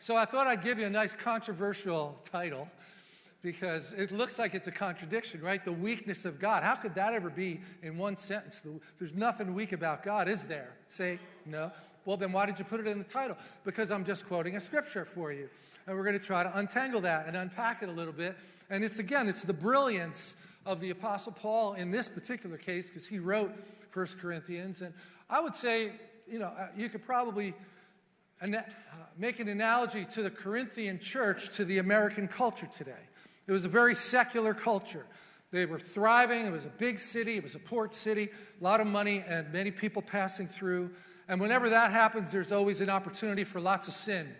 So I thought I'd give you a nice controversial title because it looks like it's a contradiction, right? The weakness of God. How could that ever be in one sentence? There's nothing weak about God, is there? Say no. Well, then why did you put it in the title? Because I'm just quoting a scripture for you. And we're going to try to untangle that and unpack it a little bit. And it's again, it's the brilliance of the Apostle Paul in this particular case because he wrote First Corinthians. And I would say, you know, uh, you could probably uh, make an analogy to the Corinthian church to the American culture today. It was a very secular culture. They were thriving. It was a big city. It was a port city, a lot of money, and many people passing through. And whenever that happens, there's always an opportunity for lots of sin.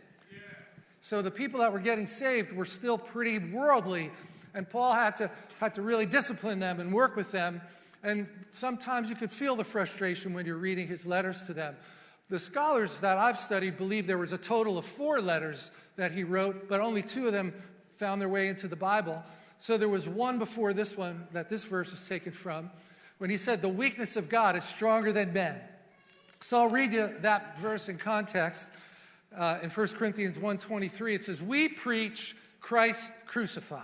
So the people that were getting saved were still pretty worldly, and Paul had to, had to really discipline them and work with them. And sometimes you could feel the frustration when you're reading his letters to them. The scholars that I've studied believe there was a total of four letters that he wrote, but only two of them found their way into the Bible. So there was one before this one that this verse is taken from when he said, The weakness of God is stronger than men. So I'll read you that verse in context. Uh, in 1 Corinthians 1.23, it says, We preach Christ crucified.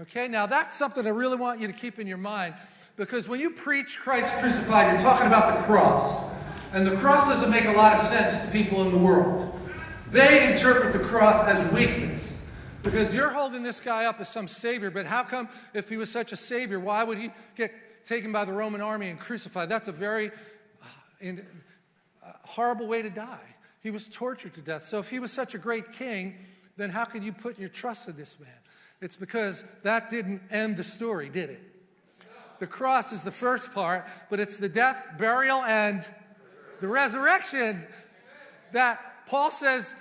Okay, now that's something I really want you to keep in your mind because when you preach Christ crucified, you're talking about the cross. And the cross doesn't make a lot of sense to people in the world. They interpret the cross as weakness. Because you're holding this guy up as some savior, but how come if he was such a savior, why would he get taken by the Roman army and crucified? That's a very uh, in, uh, horrible way to die. He was tortured to death. So if he was such a great king, then how can you put your trust in this man? It's because that didn't end the story, did it? The cross is the first part, but it's the death, burial, and the resurrection that Paul says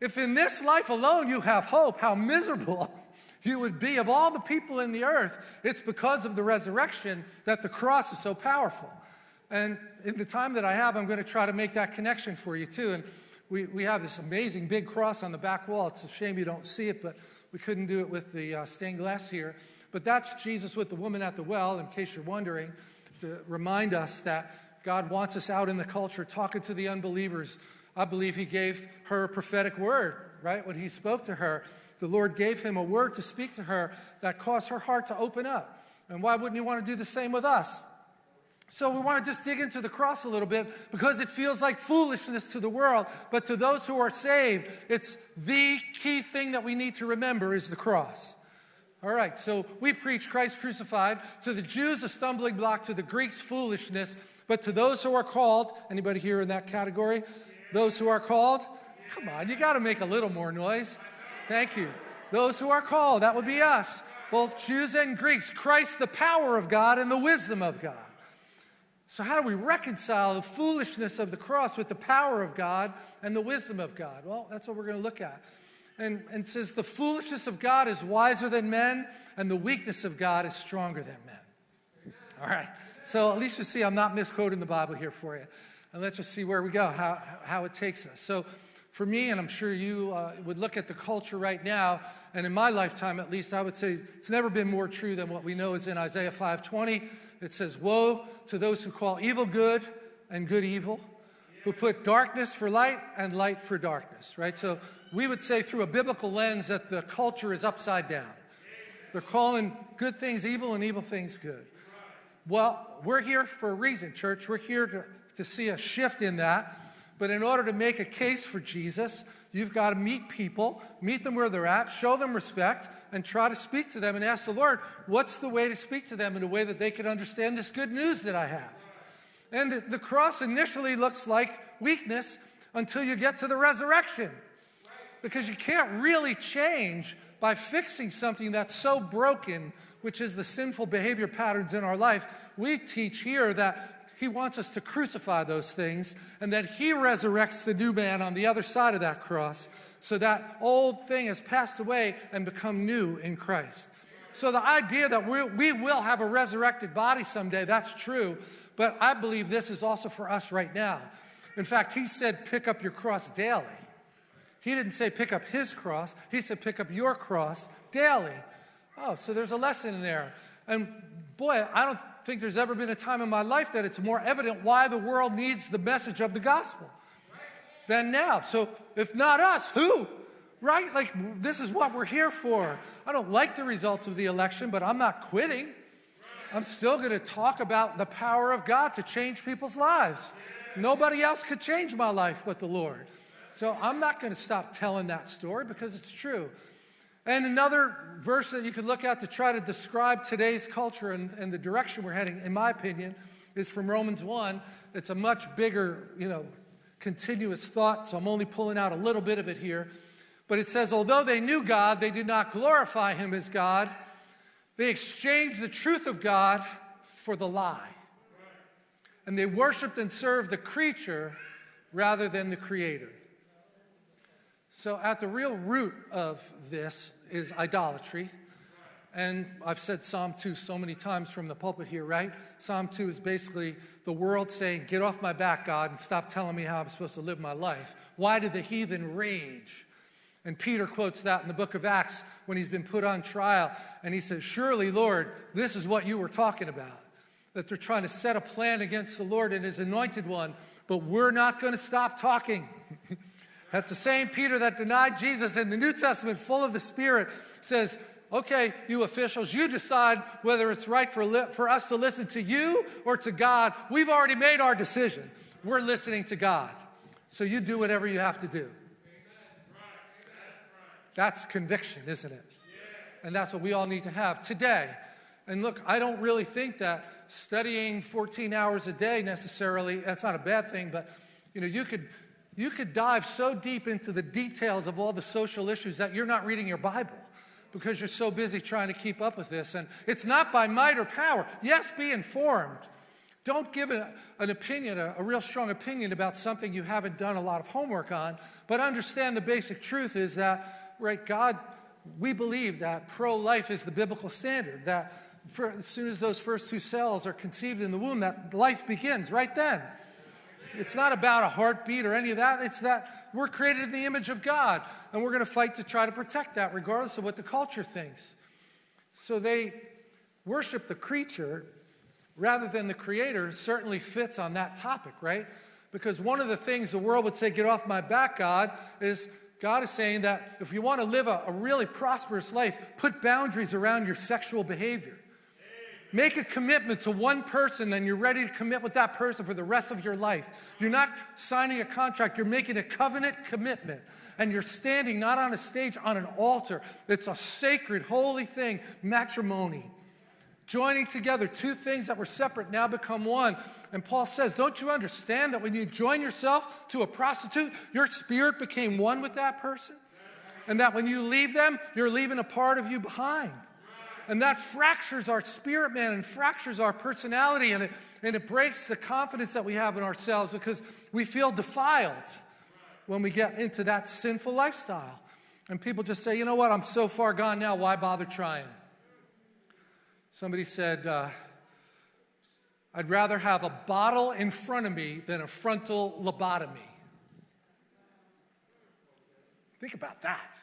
if in this life alone you have hope, how miserable you would be of all the people in the earth. It's because of the resurrection that the cross is so powerful. And in the time that I have, I'm going to try to make that connection for you too. And we, we have this amazing big cross on the back wall. It's a shame you don't see it, but we couldn't do it with the uh, stained glass here. But that's Jesus with the woman at the well, in case you're wondering, to remind us that God wants us out in the culture talking to the unbelievers, I believe he gave her a prophetic word, right? When he spoke to her, the Lord gave him a word to speak to her that caused her heart to open up. And why wouldn't he want to do the same with us? So we want to just dig into the cross a little bit because it feels like foolishness to the world, but to those who are saved, it's the key thing that we need to remember is the cross. All right, so we preach Christ crucified. To the Jews, a stumbling block. To the Greeks, foolishness. But to those who are called, anybody here in that category? Those who are called, come on, you got to make a little more noise. Thank you. Those who are called, that would be us, both Jews and Greeks, Christ, the power of God and the wisdom of God. So, how do we reconcile the foolishness of the cross with the power of God and the wisdom of God? Well, that's what we're going to look at. And, and says, the foolishness of God is wiser than men, and the weakness of God is stronger than men. All right. So, at least you see, I'm not misquoting the Bible here for you and let's just see where we go, how, how it takes us. So for me, and I'm sure you uh, would look at the culture right now, and in my lifetime at least, I would say it's never been more true than what we know is in Isaiah 5.20. It says, woe to those who call evil good and good evil, who put darkness for light and light for darkness, right? So we would say through a biblical lens that the culture is upside down. They're calling good things evil and evil things good. Well, we're here for a reason, church. We're here to to see a shift in that. But in order to make a case for Jesus, you've got to meet people, meet them where they're at, show them respect, and try to speak to them and ask the Lord, what's the way to speak to them in a way that they can understand this good news that I have? And the cross initially looks like weakness until you get to the resurrection. Because you can't really change by fixing something that's so broken, which is the sinful behavior patterns in our life. We teach here that he wants us to crucify those things and that He resurrects the new man on the other side of that cross so that old thing has passed away and become new in Christ. So the idea that we, we will have a resurrected body someday, that's true, but I believe this is also for us right now. In fact, He said, pick up your cross daily. He didn't say pick up His cross, He said pick up your cross daily. Oh, so there's a lesson in there. And boy, I don't think there's ever been a time in my life that it's more evident why the world needs the message of the gospel. than now. So if not us, who? Right? Like, this is what we're here for. I don't like the results of the election, but I'm not quitting. I'm still going to talk about the power of God to change people's lives. Nobody else could change my life but the Lord. So I'm not going to stop telling that story because it's true. And another verse that you could look at to try to describe today's culture and, and the direction we're heading, in my opinion, is from Romans 1. It's a much bigger, you know, continuous thought, so I'm only pulling out a little bit of it here. But it says, although they knew God, they did not glorify him as God. They exchanged the truth of God for the lie. And they worshiped and served the creature rather than the creator. So, at the real root of this is idolatry. And I've said Psalm 2 so many times from the pulpit here, right? Psalm 2 is basically the world saying, Get off my back, God, and stop telling me how I'm supposed to live my life. Why do the heathen rage? And Peter quotes that in the book of Acts when he's been put on trial. And he says, Surely, Lord, this is what you were talking about. That they're trying to set a plan against the Lord and his anointed one, but we're not going to stop talking. That's the same Peter that denied Jesus in the New Testament, full of the Spirit, says, Okay, you officials, you decide whether it's right for, for us to listen to you or to God. We've already made our decision. We're listening to God. So you do whatever you have to do. That's conviction, isn't it? And that's what we all need to have today. And look, I don't really think that studying 14 hours a day necessarily, that's not a bad thing, but you know, you could you could dive so deep into the details of all the social issues that you're not reading your Bible because you're so busy trying to keep up with this. And it's not by might or power. Yes, be informed. Don't give a, an opinion, a, a real strong opinion about something you haven't done a lot of homework on, but understand the basic truth is that, right, God, we believe that pro life is the biblical standard, that for, as soon as those first two cells are conceived in the womb, that life begins right then. It's not about a heartbeat or any of that. It's that we're created in the image of God, and we're going to fight to try to protect that, regardless of what the culture thinks. So they worship the creature rather than the creator certainly fits on that topic, right? Because one of the things the world would say, get off my back, God, is God is saying that if you want to live a, a really prosperous life, put boundaries around your sexual behavior. Make a commitment to one person and you're ready to commit with that person for the rest of your life. You're not signing a contract, you're making a covenant commitment. And you're standing not on a stage, on an altar. It's a sacred, holy thing, matrimony. Joining together two things that were separate now become one. And Paul says, Don't you understand that when you join yourself to a prostitute, your spirit became one with that person? And that when you leave them, you're leaving a part of you behind. And that fractures our spirit, man, and fractures our personality, and it, and it breaks the confidence that we have in ourselves because we feel defiled when we get into that sinful lifestyle. And people just say, you know what, I'm so far gone now, why bother trying? Somebody said, uh, I'd rather have a bottle in front of me than a frontal lobotomy. Think about that.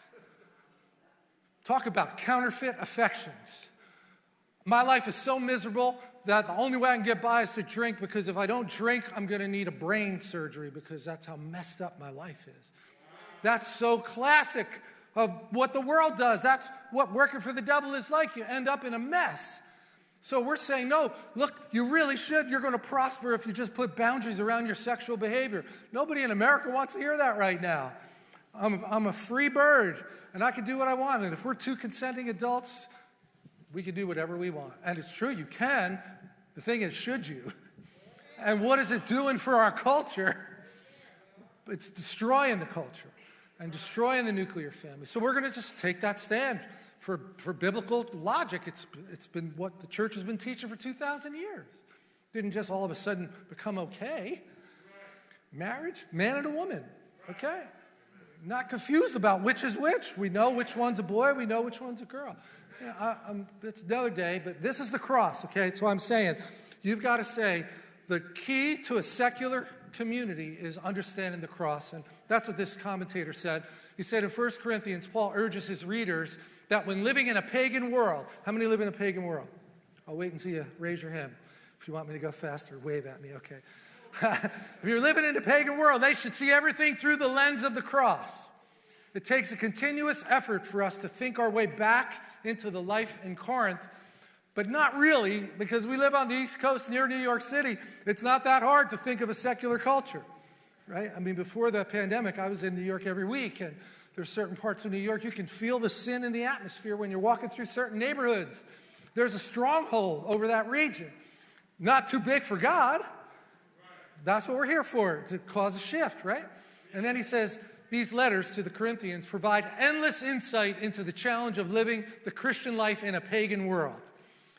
Talk about counterfeit affections. My life is so miserable that the only way I can get by is to drink because if I don't drink, I'm going to need a brain surgery because that's how messed up my life is. That's so classic of what the world does. That's what working for the devil is like. You end up in a mess. So we're saying, no, look, you really should. You're going to prosper if you just put boundaries around your sexual behavior. Nobody in America wants to hear that right now. I'm, I'm a free bird and I can do what I want. And if we're two consenting adults, we can do whatever we want. And it's true, you can. The thing is, should you? And what is it doing for our culture? It's destroying the culture and destroying the nuclear family. So we're going to just take that stand for, for biblical logic. It's, it's been what the church has been teaching for 2,000 years. Didn't just all of a sudden become okay. Marriage, man and a woman, okay? Not confused about which is which. We know which one's a boy, we know which one's a girl. Yeah, I, it's another day, but this is the cross, okay? That's what I'm saying. You've got to say the key to a secular community is understanding the cross. And that's what this commentator said. He said in 1 Corinthians, Paul urges his readers that when living in a pagan world, how many live in a pagan world? I'll wait until you raise your hand. If you want me to go faster, wave at me, okay. if you're living in a pagan world, they should see everything through the lens of the cross. It takes a continuous effort for us to think our way back into the life in Corinth, but not really, because we live on the East Coast near New York City. It's not that hard to think of a secular culture, right? I mean, before the pandemic, I was in New York every week, and there's certain parts of New York you can feel the sin in the atmosphere when you're walking through certain neighborhoods. There's a stronghold over that region. Not too big for God. That's what we're here for, to cause a shift, right? And then he says, these letters to the Corinthians provide endless insight into the challenge of living the Christian life in a pagan world.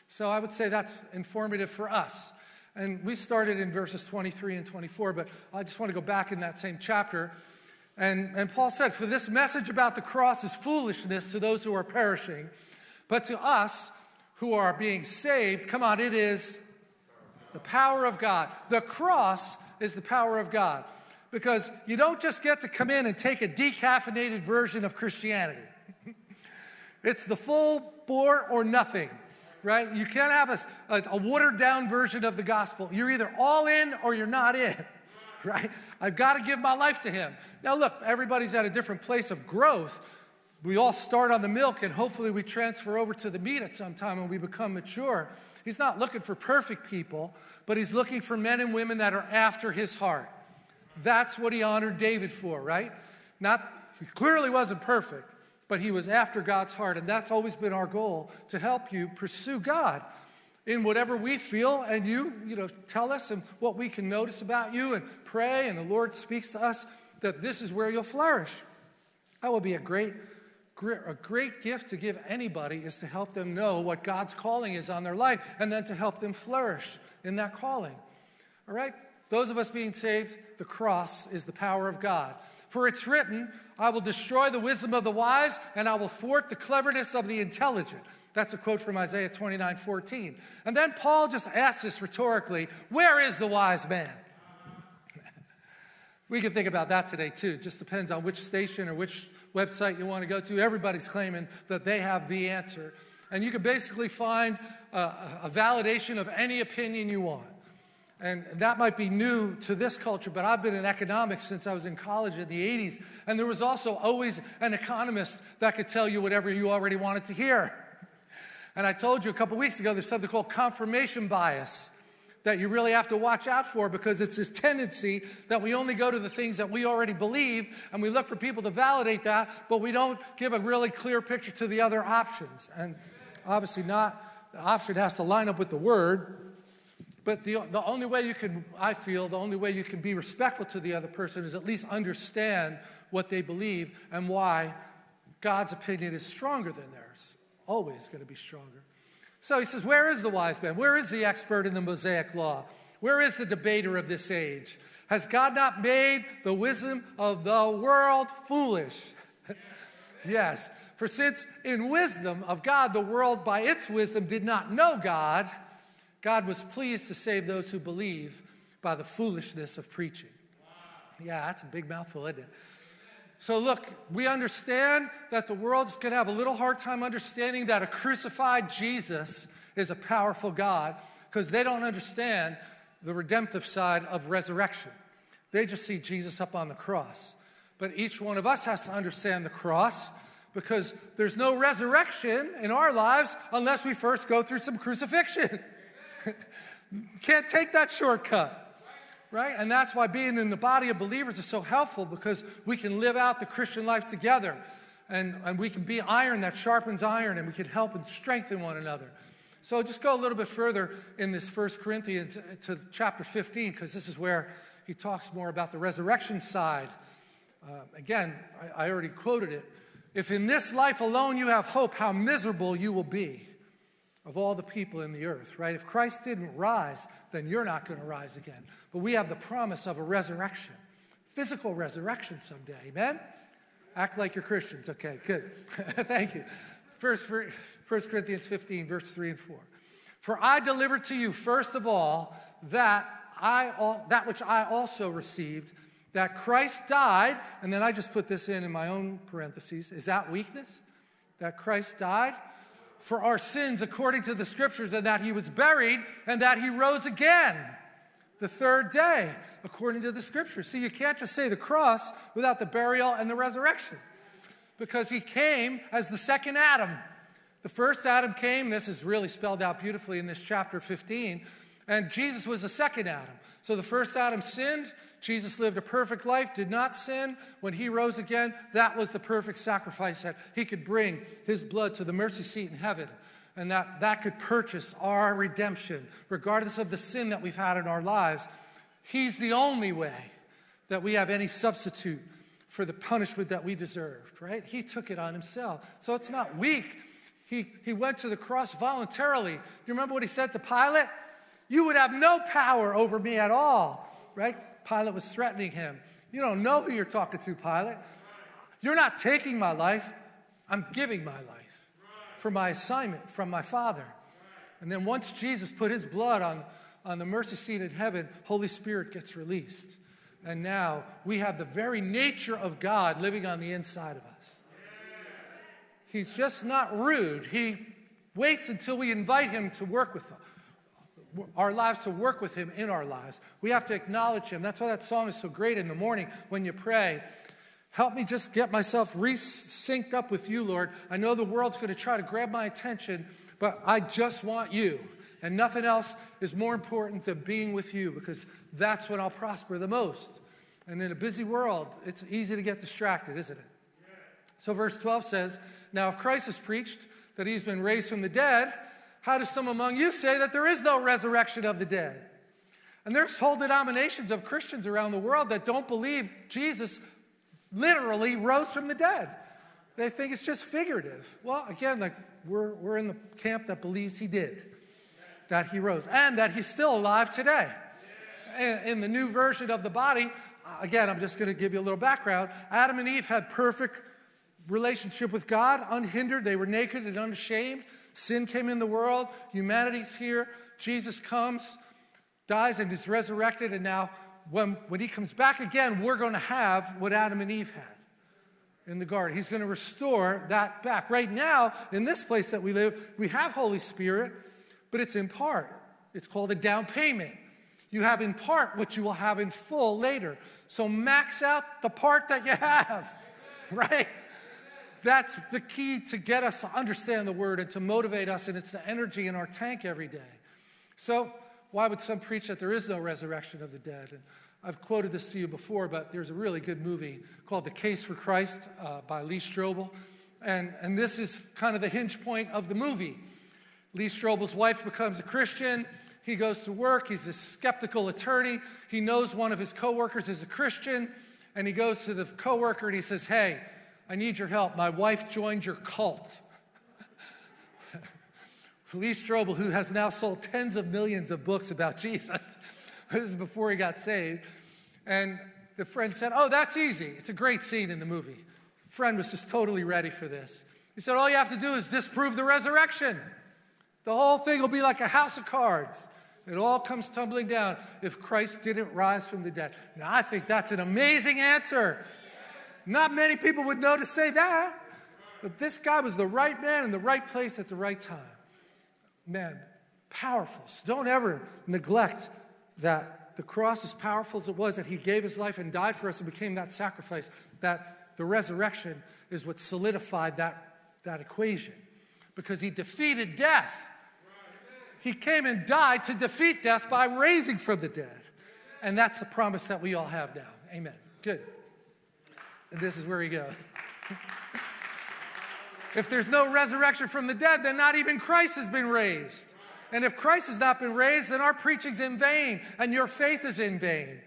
So I would say that's informative for us. And we started in verses 23 and 24, but I just want to go back in that same chapter. And, and Paul said, For this message about the cross is foolishness to those who are perishing, but to us who are being saved, come on, it is the power of God. The cross is the power of God because you don't just get to come in and take a decaffeinated version of Christianity. it's the full bore or nothing, right? You can't have a, a, a, watered down version of the gospel. You're either all in or you're not in, right? I've got to give my life to Him. Now, look, everybody's at a different place of growth. We all start on the milk and hopefully we transfer over to the meat at some time when we become mature. He's not looking for perfect people, but he's looking for men and women that are after his heart. That's what he honored David for, right? Not, he clearly wasn't perfect, but he was after God's heart. And that's always been our goal to help you pursue God in whatever we feel. And you, you know, tell us and what we can notice about you and pray. And the Lord speaks to us that this is where you'll flourish. That would be a great a great gift to give anybody is to help them know what God's calling is on their life and then to help them flourish in that calling. All right? Those of us being saved, the cross is the power of God. For it's written, I will destroy the wisdom of the wise and I will thwart the cleverness of the intelligent. That's a quote from Isaiah 29 14. And then Paul just asks this rhetorically where is the wise man? we can think about that today too. It just depends on which station or which website you want to go to, everybody's claiming that they have the answer. And you can basically find a, a validation of any opinion you want. And that might be new to this culture, but I've been in economics since I was in college in the 80s. And there was also always an economist that could tell you whatever you already wanted to hear. And I told you a couple weeks ago, there's something called confirmation bias that you really have to watch out for because it's this tendency that we only go to the things that we already believe and we look for people to validate that, but we don't give a really clear picture to the other options. And obviously, not the option has to line up with the word. But the, the only way you can, I feel, the only way you can be respectful to the other person is at least understand what they believe and why God's opinion is stronger than theirs. Always going to be stronger. So he says, Where is the wise man? Where is the expert in the Mosaic law? Where is the debater of this age? Has God not made the wisdom of the world foolish? yes. For since in wisdom of God, the world by its wisdom did not know God, God was pleased to save those who believe by the foolishness of preaching. Yeah, that's a big mouthful, isn't it? So, look, we understand that the world's going to have a little hard time understanding that a crucified Jesus is a powerful God because they don't understand the redemptive side of resurrection. They just see Jesus up on the cross. But each one of us has to understand the cross because there's no resurrection in our lives unless we first go through some crucifixion. Can't take that shortcut right? And that's why being in the body of believers is so helpful because we can live out the Christian life together and, and we can be iron that sharpens iron and we can help and strengthen one another. So just go a little bit further in this First Corinthians uh, to chapter 15 because this is where he talks more about the resurrection side. Uh, again, I, I already quoted it. If in this life alone you have hope, how miserable you will be of all the people in the earth, right? If Christ didn't rise, then you're not going to rise again. But we have the promise of a resurrection, physical resurrection someday. Amen? Act like you're Christians. Okay, good. Thank you. First, 1 Corinthians 15, verse 3 and 4. For I delivered to you, first of all, that, I, that which I also received, that Christ died, and then I just put this in in my own parentheses. Is that weakness? That Christ died? For our sins according to the scriptures, and that he was buried and that he rose again the third day, according to the scriptures. See, you can't just say the cross without the burial and the resurrection because he came as the second Adam. The first Adam came, this is really spelled out beautifully in this chapter 15, and Jesus was the second Adam. So the first Adam sinned, Jesus lived a perfect life, did not sin. When he rose again, that was the perfect sacrifice that he could bring his blood to the mercy seat in heaven. And that, that could purchase our redemption, regardless of the sin that we've had in our lives. He's the only way that we have any substitute for the punishment that we deserved, right? He took it on himself. So it's not weak. He, he went to the cross voluntarily. Do you remember what he said to Pilate? You would have no power over me at all, right? Pilate was threatening him. You don't know who you're talking to, Pilate. You're not taking my life, I'm giving my life for my assignment from my Father. And then once Jesus put his blood on, on the mercy seat in heaven, Holy Spirit gets released. And now we have the very nature of God living on the inside of us. He's just not rude. He waits until we invite him to work with us our lives to work with Him in our lives. We have to acknowledge Him. That's why that song is so great in the morning when you pray. Help me just get myself re-synced up with you, Lord. I know the world's going to try to grab my attention, but I just want you. And nothing else is more important than being with you because that's when I'll prosper the most. And in a busy world, it's easy to get distracted, isn't it? So, verse 12 says, Now, if Christ has preached that he's been raised from the dead, how do some among you say that there is no resurrection of the dead? And there's whole denominations of Christians around the world that don't believe Jesus literally rose from the dead. They think it's just figurative. Well, again, like we're, we're in the camp that believes he did, that he rose, and that he's still alive today. In the new version of the body, uh, again, I'm just going to give you a little background. Adam and Eve had perfect relationship with God, unhindered. They were naked and unashamed. Sin came in the world, humanity's here, Jesus comes, dies, and is resurrected, and now when, when he comes back again, we're going to have what Adam and Eve had in the garden. He's going to restore that back. Right now, in this place that we live, we have Holy Spirit, but it's in part. It's called a down payment. You have in part what you will have in full later. So max out the part that you have, right? That's the key to get us to understand the word and to motivate us, and it's the energy in our tank every day. So, why would some preach that there is no resurrection of the dead? And I've quoted this to you before, but there's a really good movie called The Case for Christ uh, by Lee Strobel. And, and this is kind of the hinge point of the movie. Lee Strobel's wife becomes a Christian. He goes to work. He's a skeptical attorney. He knows one of his coworkers is a Christian. And he goes to the coworker and he says, Hey, I need your help. My wife joined your cult. Lee Strobel, who has now sold tens of millions of books about Jesus, this is before he got saved. And the friend said, Oh, that's easy. It's a great scene in the movie. The friend was just totally ready for this. He said, All you have to do is disprove the resurrection. The whole thing will be like a house of cards. It all comes tumbling down if Christ didn't rise from the dead. Now, I think that's an amazing answer. Not many people would know to say that. But this guy was the right man in the right place at the right time. Man, powerful. So don't ever neglect that the cross, as powerful as it was, that he gave his life and died for us and became that sacrifice, that the resurrection is what solidified that, that equation. Because he defeated death. He came and died to defeat death by raising from the dead. And that's the promise that we all have now. Amen. Good. And this is where he goes. if there's no resurrection from the dead, then not even Christ has been raised. And if Christ has not been raised, then our preaching's in vain and your faith is in vain.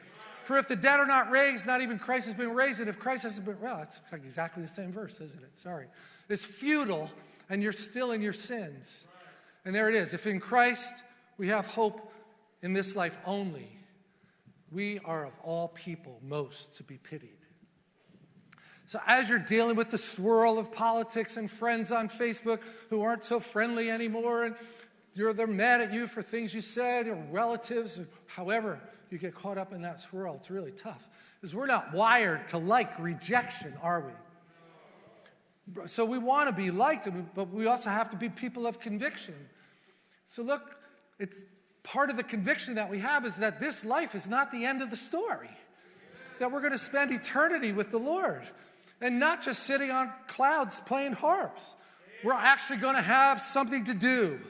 For if the dead are not raised, not even Christ has been raised. And if Christ hasn't been, well, it's like exactly the same verse, isn't it? Sorry. It's futile and you're still in your sins. And there it is. If in Christ we have hope in this life only, we are of all people most to be pitied. So, as you're dealing with the swirl of politics and friends on Facebook who aren't so friendly anymore, and you're, they're mad at you for things you said, or relatives, or however you get caught up in that swirl, it's really tough. Because we're not wired to like rejection, are we? So, we want to be liked, but we also have to be people of conviction. So, look, it's part of the conviction that we have is that this life is not the end of the story, that we're going to spend eternity with the Lord and not just sitting on clouds playing harps. We're actually going to have something to do.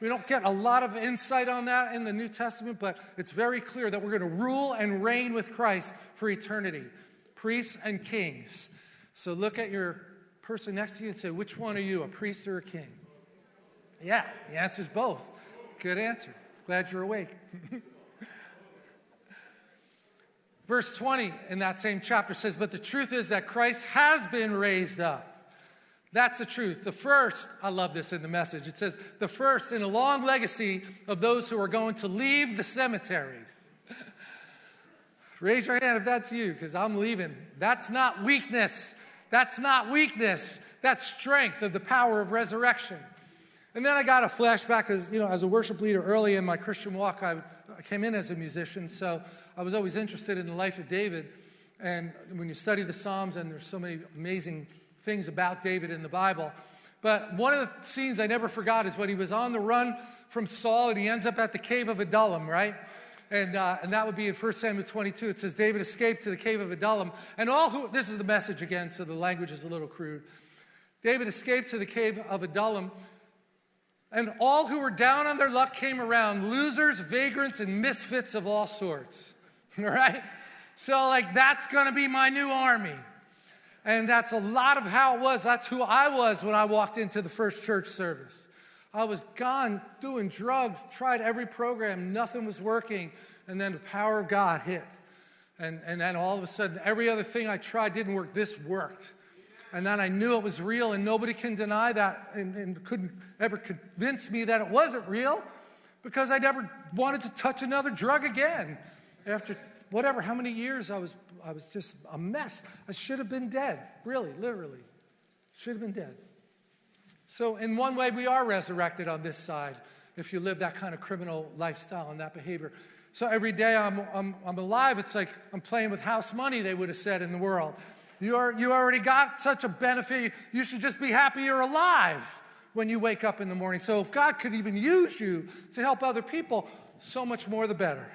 We don't get a lot of insight on that in the New Testament, but it's very clear that we're going to rule and reign with Christ for eternity, priests and kings. So look at your person next to you and say, which one are you, a priest or a king? Yeah, the answer is both. Good answer. Glad you're awake. Verse 20 in that same chapter says, But the truth is that Christ has been raised up. That's the truth. The first, I love this in the message. It says, the first in a long legacy of those who are going to leave the cemeteries. Raise your hand if that's you, because I'm leaving. That's not weakness. That's not weakness. That's strength of the power of resurrection. And then I got a flashback as, you know, as a worship leader early in my Christian walk, I, I came in as a musician, so I was always interested in the life of David. And when you study the Psalms, and there's so many amazing things about David in the Bible. But one of the scenes I never forgot is when he was on the run from Saul and he ends up at the cave of Adullam, right? And, uh, and that would be in 1 Samuel 22. It says, David escaped to the cave of Adullam. And all who, this is the message again, so the language is a little crude. David escaped to the cave of Adullam and all who were down on their luck came around losers, vagrants, and misfits of all sorts. All right? So, like, that's to be my new army. And that's a lot of how it was. That's who I was when I walked into the first church service. I was gone doing drugs, tried every program, nothing was working. And then the power of God hit. And, and then all of a sudden, every other thing I tried didn't work. This worked. And then I knew it was real, and nobody can deny that and, and couldn't ever convince me that it wasn't real because I never wanted to touch another drug again. After whatever, how many years I was, I was just a mess. I should have been dead, really, literally. Should have been dead. So, in one way, we are resurrected on this side if you live that kind of criminal lifestyle and that behavior. So, every day I'm, I'm, I'm alive, it's like I'm playing with house money, they would have said in the world. You, are, you already got such a benefit. You should just be happy you're alive when you wake up in the morning. So if God could even use you to help other people, so much more the better.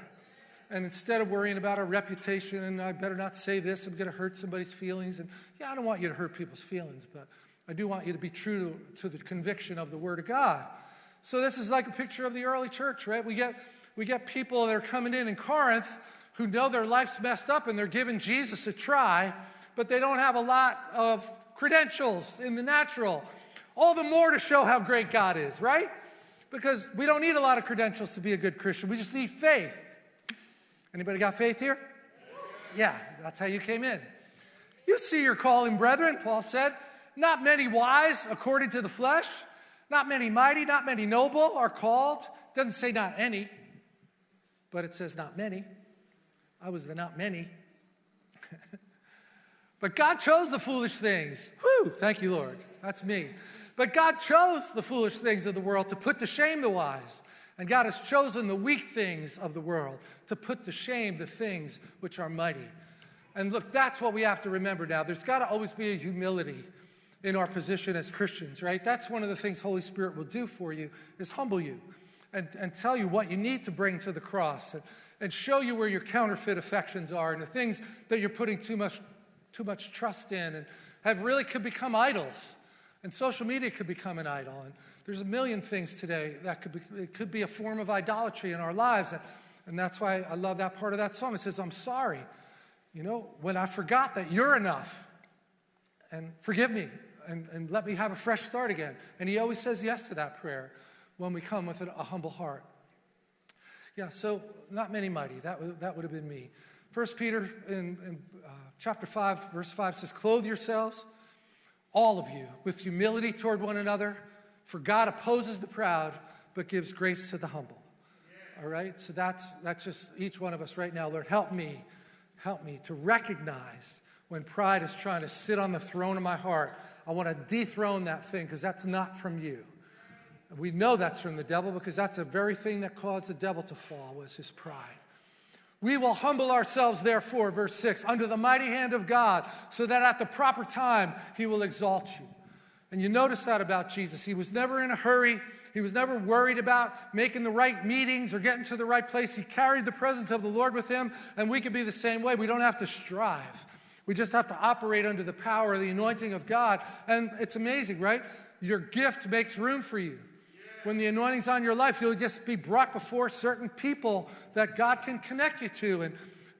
And instead of worrying about our reputation and I better not say this, I'm going to hurt somebody's feelings. And yeah, I don't want you to hurt people's feelings, but I do want you to be true to, to the conviction of the Word of God. So this is like a picture of the early church, right? We get, we get people that are coming in in Corinth who know their life's messed up and they're giving Jesus a try but they don't have a lot of credentials in the natural. All the more to show how great God is, right? Because we don't need a lot of credentials to be a good Christian. We just need faith. Anybody got faith here? Yeah, that's how you came in. You see your calling, brethren, Paul said. Not many wise according to the flesh, not many mighty, not many noble are called. Doesn't say not any, but it says not many. I was the not many. But God chose the foolish things. Whew, thank you, Lord. That's me. But God chose the foolish things of the world to put to shame the wise. And God has chosen the weak things of the world to put to shame the things which are mighty. And look, that's what we have to remember now. There's got to always be a humility in our position as Christians, right? That's one of the things Holy Spirit will do for you is humble you and, and tell you what you need to bring to the cross and, and show you where your counterfeit affections are and the things that you're putting too much too much trust in and have really could become idols. And social media could become an idol. And there's a million things today that could be, it could be a form of idolatry in our lives. And, and that's why I love that part of that song. It says, I'm sorry, you know, when I forgot that you're enough and forgive me and, and let me have a fresh start again. And he always says yes to that prayer when we come with a, a humble heart. Yeah, so not many mighty. That, that would have been me. First Peter in, in uh, chapter 5, verse 5 says, Clothe yourselves, all of you, with humility toward one another, for God opposes the proud, but gives grace to the humble. All right? So that's, that's just each one of us right now. Lord, help me, help me to recognize when pride is trying to sit on the throne of my heart. I want to dethrone that thing because that's not from you. We know that's from the devil because that's the very thing that caused the devil to fall was his pride. We will humble ourselves, therefore, verse 6, under the mighty hand of God, so that at the proper time he will exalt you. And you notice that about Jesus. He was never in a hurry, He was never worried about making the right meetings or getting to the right place. He carried the presence of the Lord with him, and we can be the same way. We don't have to strive. We just have to operate under the power of the anointing of God. And it's amazing, right? Your gift makes room for you. When the anointing's on your life, you'll just be brought before certain people that God can connect you to. And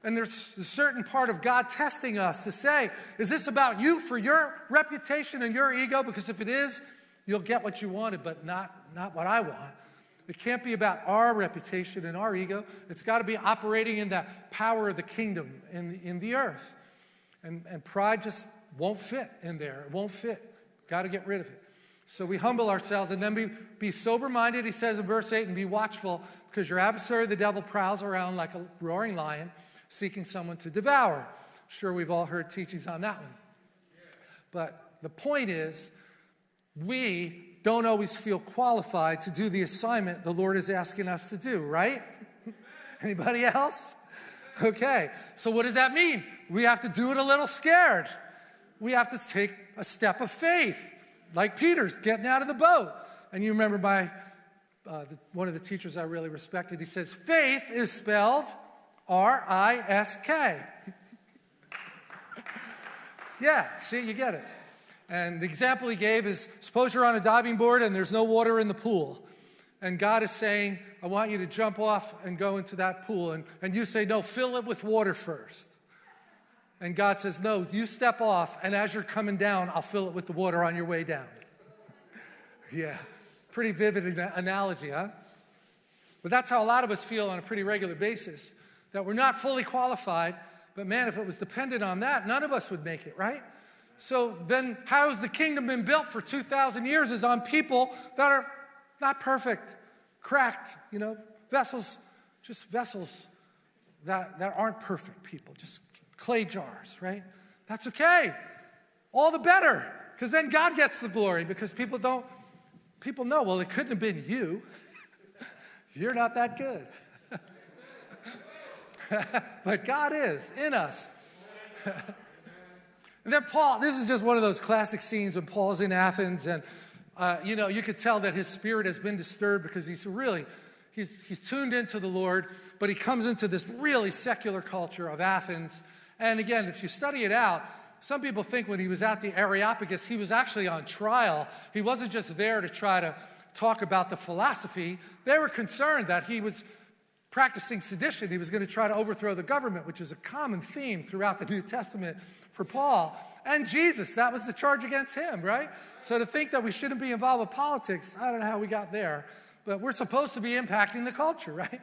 and there's a certain part of God testing us to say, is this about you for your reputation and your ego? Because if it is, you'll get what you wanted, but not, not what I want. It can't be about our reputation and our ego. It's got to be operating in that power of the kingdom in, in the earth. And, and pride just won't fit in there. It won't fit. Got to get rid of it. So we humble ourselves and then be, be sober minded, he says in verse 8, and be watchful because your adversary, the devil, prowls around like a roaring lion seeking someone to devour. I'm sure we've all heard teachings on that one. But the point is, we don't always feel qualified to do the assignment the Lord is asking us to do, right? Anybody else? Okay, so what does that mean? We have to do it a little scared. We have to take a step of faith, like Peter's getting out of the boat. And you remember my, uh, the, one of the teachers I really respected, he says, faith is spelled R I S K. yeah, see, you get it. And the example he gave is suppose you're on a diving board and there's no water in the pool. And God is saying, I want you to jump off and go into that pool. And, and you say, No, fill it with water first. And God says, No, you step off, and as you're coming down, I'll fill it with the water on your way down. yeah, pretty vivid analogy, huh? But that's how a lot of us feel on a pretty regular basis that we're not fully qualified. But man, if it was dependent on that, none of us would make it, right? So then, how has the kingdom been built for 2,000 years? Is on people that are not perfect, cracked, you know, vessels, just vessels that, that aren't perfect people, just clay jars, right? That's okay. All the better, because then God gets the glory, because people don't, people know, well, it couldn't have been you. You're not that good. but God is in us. and then Paul, this is just one of those classic scenes when Paul's in Athens, and uh, you know, you could tell that his spirit has been disturbed because he's really, he's, he's tuned into the Lord, but he comes into this really secular culture of Athens. And again, if you study it out, some people think when he was at the Areopagus, he was actually on trial. He wasn't just there to try to talk about the philosophy. They were concerned that he was practicing sedition. He was going to try to overthrow the government, which is a common theme throughout the New Testament for Paul. And Jesus, that was the charge against him, right? So to think that we shouldn't be involved with politics, I don't know how we got there, but we're supposed to be impacting the culture, right?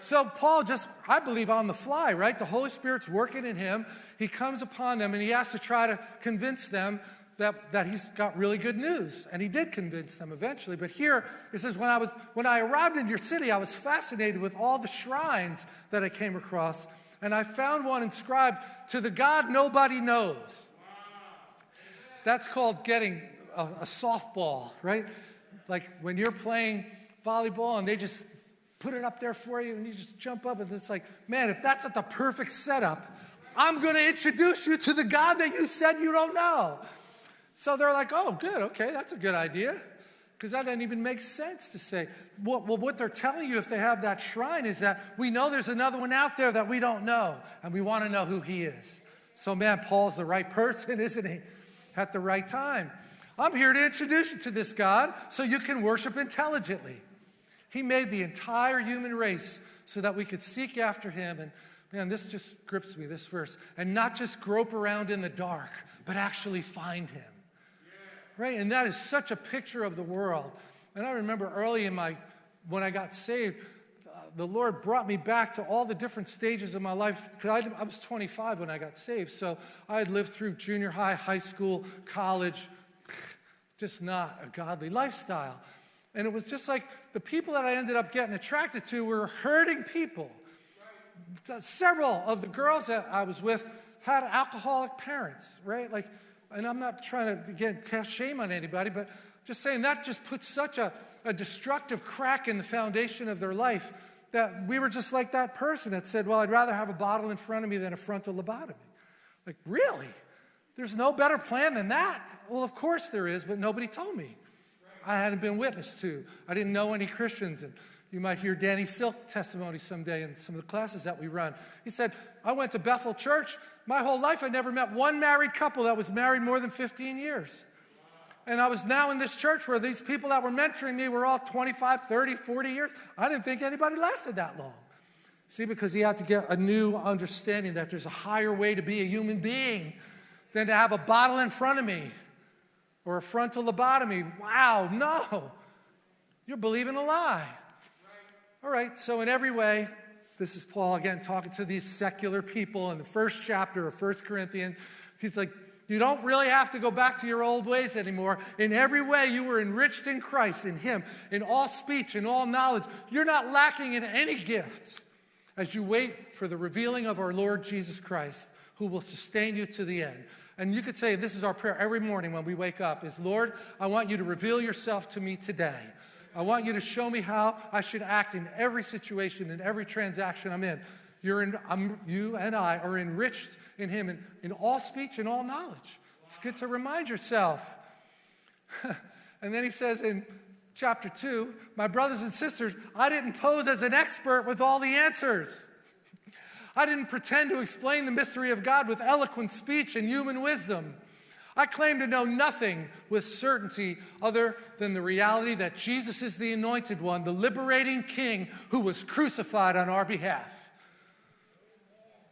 So Paul just, I believe, on the fly, right? The Holy Spirit's working in him. He comes upon them and he has to try to convince them that, that he's got really good news. And he did convince them eventually. But here it says, when I, was, when I arrived in your city, I was fascinated with all the shrines that I came across. And I found one inscribed to the God nobody knows. That's called getting a, a softball, right? Like when you're playing volleyball and they just put it up there for you and you just jump up and it's like, man, if that's not the perfect setup, I'm going to introduce you to the God that you said you don't know. So they're like, oh, good, okay, that's a good idea. Because that doesn't even make sense to say. Well, well, what they're telling you if they have that shrine is that we know there's another one out there that we don't know, and we want to know who he is. So, man, Paul's the right person, isn't he? At the right time. I'm here to introduce you to this God so you can worship intelligently. He made the entire human race so that we could seek after him. And man, this just grips me, this verse. And not just grope around in the dark, but actually find him right? And that is such a picture of the world. And I remember early in my, when I got saved, uh, the Lord brought me back to all the different stages of my life. Because I, I was 25 when I got saved. So I had lived through junior high, high school, college, just not a godly lifestyle. And it was just like the people that I ended up getting attracted to were hurting people. Several of the girls that I was with had alcoholic parents, right? Like and I'm not trying to, again, cast shame on anybody, but just saying that just puts such a, a destructive crack in the foundation of their life that we were just like that person that said, Well, I'd rather have a bottle in front of me than a frontal lobotomy. Like, really? There's no better plan than that? Well, of course there is, but nobody told me. I hadn't been witness to. I didn't know any Christians. And you might hear Danny Silk testimony someday in some of the classes that we run. He said, I went to Bethel Church. My whole life, I never met one married couple that was married more than 15 years. And I was now in this church where these people that were mentoring me were all 25, 30, 40 years. I didn't think anybody lasted that long. See, because he had to get a new understanding that there's a higher way to be a human being than to have a bottle in front of me or a frontal lobotomy. Wow, no. You're believing a lie. All right, so in every way, this is Paul again talking to these secular people in the first chapter of First Corinthians. He's like, you don't really have to go back to your old ways anymore. In every way, you were enriched in Christ, in Him, in all speech, in all knowledge. You're not lacking in any gift as you wait for the revealing of our Lord Jesus Christ, who will sustain you to the end. And you could say, this is our prayer every morning when we wake up, is Lord, I want you to reveal yourself to me today. I want you to show me how I should act in every situation, in every transaction I'm in. You're in I'm, you and I are enriched in Him in, in all speech and all knowledge. It's good to remind yourself. and then he says in chapter 2, my brothers and sisters, I didn't pose as an expert with all the answers. I didn't pretend to explain the mystery of God with eloquent speech and human wisdom. I claim to know nothing with certainty other than the reality that Jesus is the anointed one, the liberating king who was crucified on our behalf.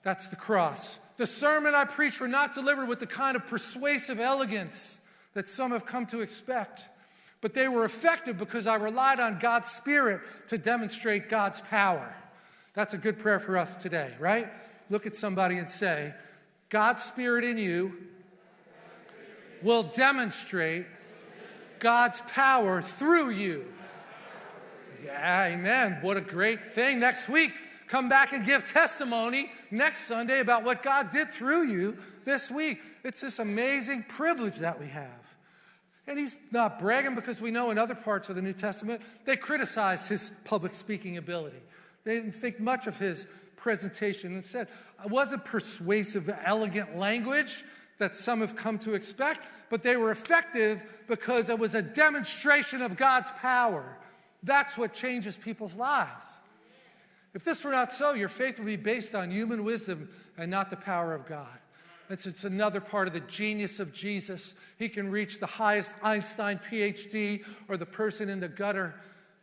That's the cross. The sermon I preached were not delivered with the kind of persuasive elegance that some have come to expect, but they were effective because I relied on God's Spirit to demonstrate God's power. That's a good prayer for us today, right? Look at somebody and say, God's Spirit in you will demonstrate God's power through you. Yeah, amen. What a great thing. Next week, come back and give testimony next Sunday about what God did through you this week. It's this amazing privilege that we have. And he's not bragging because we know in other parts of the New Testament, they criticized his public speaking ability. They didn't think much of his presentation. Instead, it wasn't persuasive, elegant language that some have come to expect, but they were effective because it was a demonstration of God's power. That's what changes people's lives. If this were not so, your faith would be based on human wisdom and not the power of God. It's, it's another part of the genius of Jesus. He can reach the highest Einstein PhD or the person in the gutter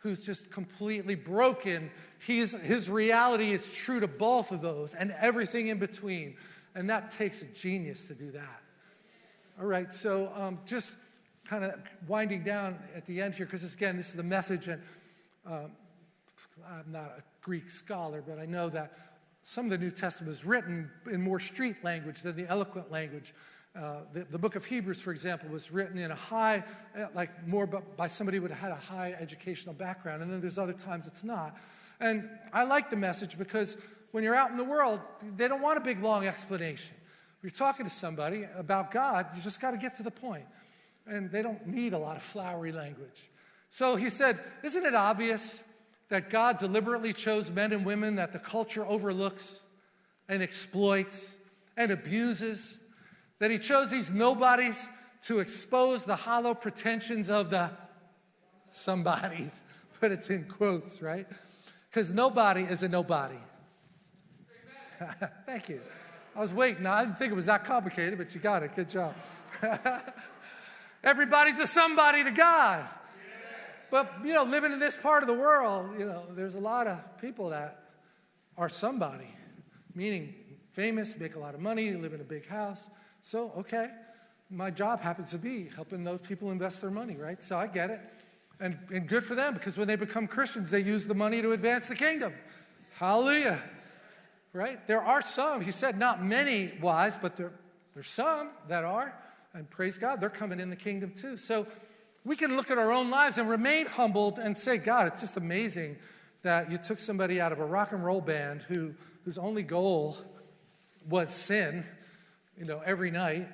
who's just completely broken. He's, his reality is true to both of those and everything in between. And that takes a genius to do that. All right, so um, just kind of winding down at the end here, because again, this is the message, and um, I'm not a Greek scholar, but I know that some of the New Testament is written in more street language than the eloquent language. Uh, the, the, book of Hebrews, for example, was written in a high, uh, like more by somebody who had had a high educational background, and then there's other times it's not. And I like the message because when you're out in the world, they don't want a big, long explanation. If you're talking to somebody about God, you just got to get to the point. And they don't need a lot of flowery language. So he said, Isn't it obvious that God deliberately chose men and women that the culture overlooks and exploits and abuses? That he chose these nobodies to expose the hollow pretensions of the somebodies, but it's in quotes, right? Because nobody is a nobody. Thank you. I was waiting. I didn't think it was that complicated, but you got it. Good job. Everybody's a somebody to God. But, you know, living in this part of the world, you know, there's a lot of people that are somebody, meaning famous, make a lot of money, live in a big house. So, okay, my job happens to be helping those people invest their money, right? So I get it. And, and good for them because when they become Christians, they use the money to advance the kingdom. Hallelujah right? There are some, he said, not many wise, but there, there's some that are. And praise God, they're coming in the kingdom too. So we can look at our own lives and remain humbled and say, God, it's just amazing that you took somebody out of a rock and roll band who, whose only goal was sin, you know, every night,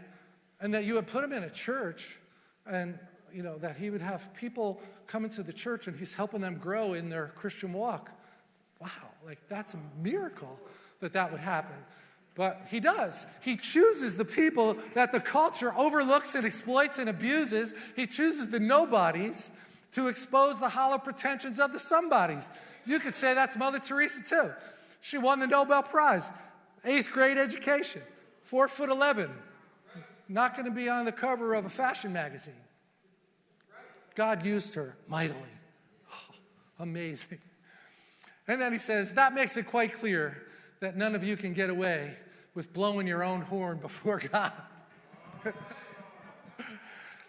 and that you would put him in a church and, you know, that he would have people come into the church and he's helping them grow in their Christian walk. Wow, like that's a miracle that that would happen. But he does. He chooses the people that the culture overlooks and exploits and abuses. He chooses the nobodies to expose the hollow pretensions of the somebodies. You could say that's Mother Teresa too. She won the Nobel Prize, eighth grade education, four foot 11, not going to be on the cover of a fashion magazine. God used her mightily. Oh, amazing. And then he says, that makes it quite clear that none of you can get away with blowing your own horn before God.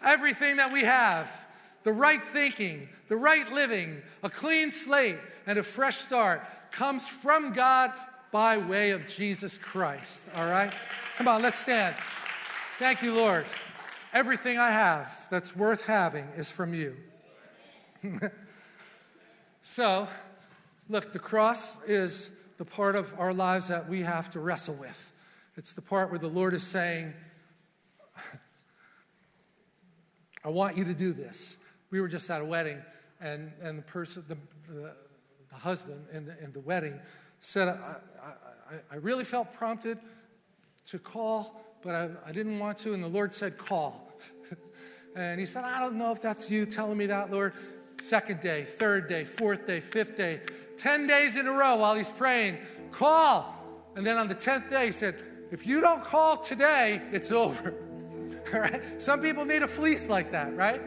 Everything that we have, the right thinking, the right living, a clean slate, and a fresh start comes from God by way of Jesus Christ. All right? Come on, let's stand. Thank you, Lord. Everything I have that's worth having is from you. so, look, the cross is the part of our lives that we have to wrestle with. It's the part where the Lord is saying, I want you to do this. We were just at a wedding, and, and the person, the, the, the husband in the, in the wedding said, I, I, I really felt prompted to call, but I, I didn't want to. And the Lord said, Call. and he said, I don't know if that's you telling me that, Lord. Second day, third day, fourth day, fifth day, 10 days in a row while he's praying, Call. And then on the 10th day, he said, If you don't call today, it's over. All right? Some people need a fleece like that, right?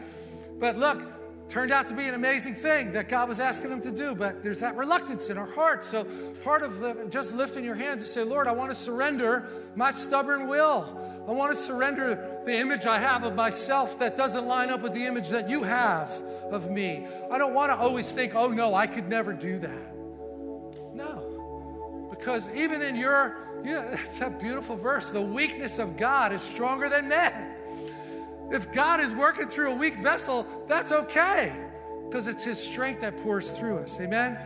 But look, turned out to be an amazing thing that God was asking them to do, but there's that reluctance in our hearts. So part of the, just lifting your hands and say, Lord, I want to surrender my stubborn will. I want to surrender the image I have of myself that doesn't line up with the image that you have of me. I don't want to always think, oh no, I could never do that. No. Because even in your, yeah, that's a beautiful verse. The weakness of God is stronger than men. If God is working through a weak vessel, that's okay because it's His strength that pours through us. Amen?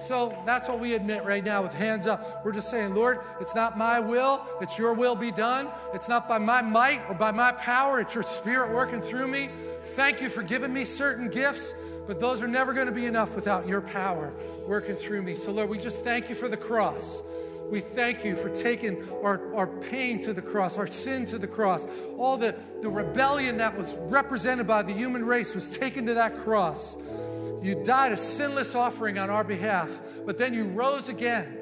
So that's what we admit right now with hands up. We're just saying, Lord, it's not my will, it's your will be done. It's not by my might or by my power, it's your spirit working through me. Thank you for giving me certain gifts, but those are never going to be enough without your power working through me. So, Lord, we just thank you for the cross. We thank you for taking our, our pain to the cross, our sin to the cross. All the, the rebellion that was represented by the human race was taken to that cross. You died a sinless offering on our behalf, but then you rose again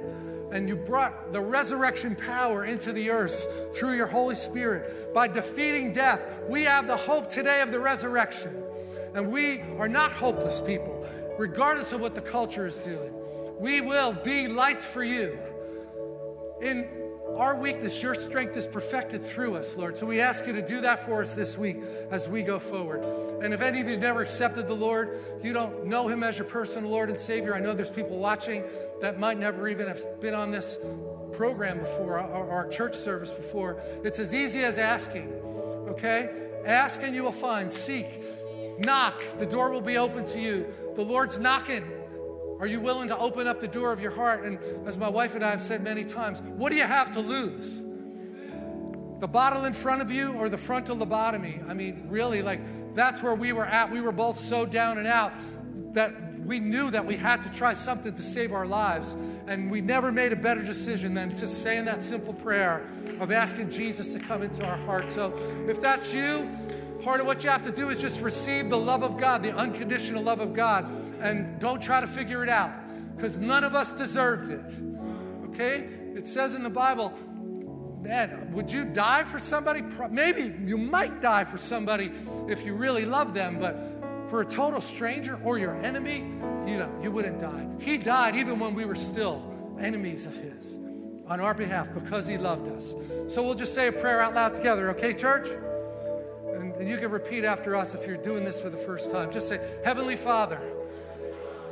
and you brought the resurrection power into the earth through your Holy Spirit. By defeating death, we have the hope today of the resurrection. And we are not hopeless people, regardless of what the culture is doing. We will be lights for you. In our weakness, your strength is perfected through us, Lord. So we ask you to do that for us this week as we go forward. And if any of you never accepted the Lord, you don't know him as your personal Lord and Savior. I know there's people watching that might never even have been on this program before, or our church service before. It's as easy as asking, okay? Ask and you will find. Seek. Knock. The door will be open to you. The Lord's knocking. Are you willing to open up the door of your heart? And as my wife and I have said many times, what do you have to lose? The bottle in front of you or the frontal lobotomy? I mean, really, like, that's where we were at. We were both so down and out that we knew that we had to try something to save our lives. And we never made a better decision than just saying that simple prayer of asking Jesus to come into our heart. So if that's you, part of what you have to do is just receive the love of God, the unconditional love of God and don't try to figure it out because none of us deserved it. Okay? It says in the Bible, man, would you die for somebody? Maybe you might die for somebody if you really love them, but for a total stranger or your enemy, you know, you wouldn't die. He died even when we were still enemies of his on our behalf because he loved us. So we'll just say a prayer out loud together, okay, church? And, and you can repeat after us if you're doing this for the first time. Just say, Heavenly Father,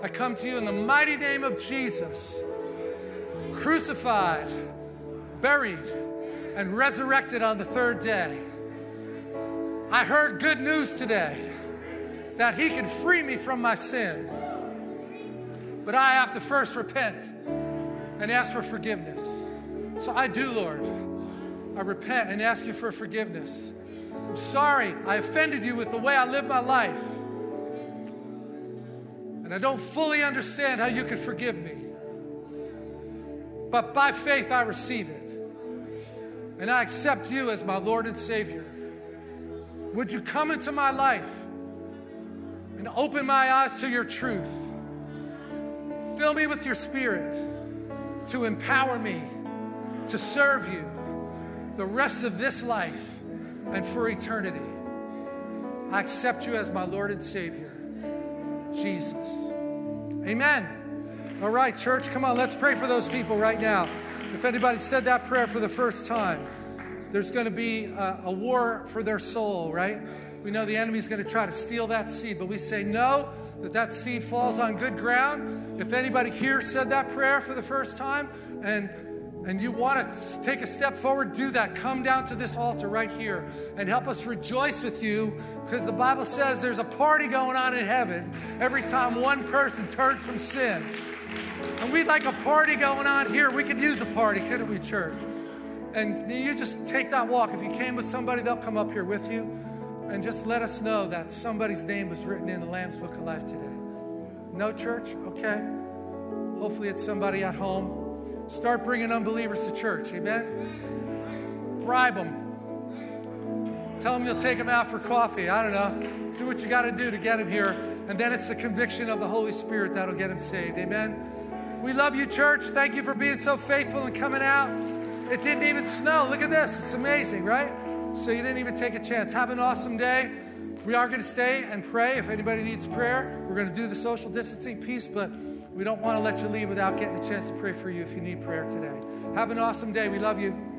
I come to you in the mighty name of Jesus, crucified, buried, and resurrected on the third day. I heard good news today that He can free me from my sin. But I have to first repent and ask for forgiveness. So I do, Lord. I repent and ask you for forgiveness. I'm sorry I offended you with the way I live my life. And I don't fully understand how you could forgive me. But by faith, I receive it. And I accept you as my Lord and Savior. Would you come into my life and open my eyes to your truth. Fill me with your spirit to empower me to serve you the rest of this life and for eternity. I accept you as my Lord and Savior, Jesus. Amen. All right, church, come on, let's pray for those people right now. If anybody said that prayer for the first time, there's going to be a, a war for their soul, right? We know the enemy's going to try to steal that seed, but we say no, that that seed falls on good ground. If anybody here said that prayer for the first time and and you want to take a step forward, do that. Come down to this altar right here and help us rejoice with you because the Bible says there's a party going on in heaven every time one person turns from sin. And we'd like a party going on here. We could use a party, couldn't we, church? And you just take that walk. If you came with somebody, they'll come up here with you and just let us know that somebody's name was written in the Lamb's Book of Life today. No church? Okay. Hopefully, it's somebody at home. Start bringing unbelievers to church. Amen? Bribe them. Tell them you'll take them out for coffee. I don't know. Do what you got to do to get them here. And then it's the conviction of the Holy Spirit that'll get them saved. Amen? We love you, church. Thank you for being so faithful and coming out. It didn't even snow. Look at this. It's amazing, right? So you didn't even take a chance. Have an awesome day. We are going to stay and pray. If anybody needs prayer, we're going to do the social distancing piece, but we don't want to let you leave without getting a chance to pray for you if you need prayer today. Have an awesome day. We love you.